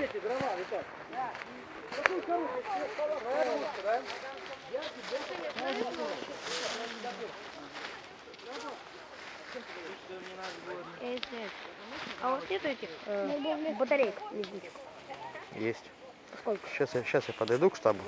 эти дрова, Виталий? Какую коробку? Коробку, да? Эти. А вот нет этих э, батареек? Есть. Сколько? Сейчас я, сейчас я подойду к штабу.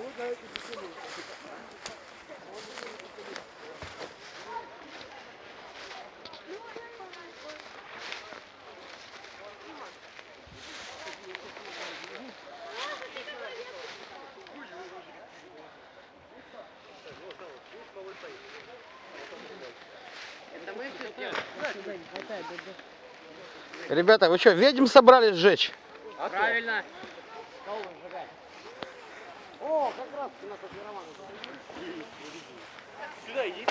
Ребята, вы что, ведьм собрались сжечь? Правильно. О, как раз у нас Роман. Сюда иди.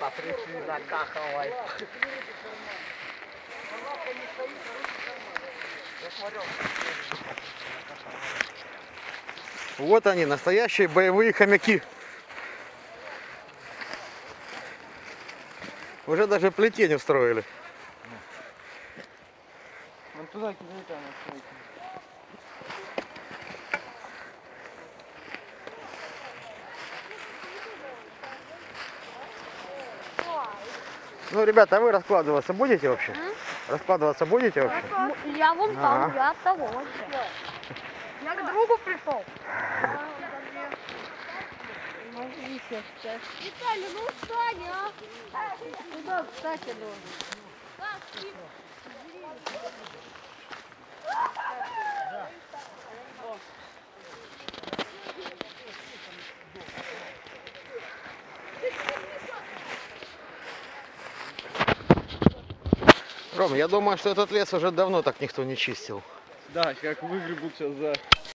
Потряси накаховай. Вот они, настоящие боевые хомяки. Уже даже плетень устроили. Вон туда кидай там Ну, ребята, а вы раскладываться будете вообще? Раскладываться будете вообще? Ну, Я вон там, Ага. я от того вообще. Я к другу пришел. Виталий, ну встань, а! Куда встать я должен? Ром, я думаю, что этот лес уже давно так никто не чистил. Да, как выгребут сейчас за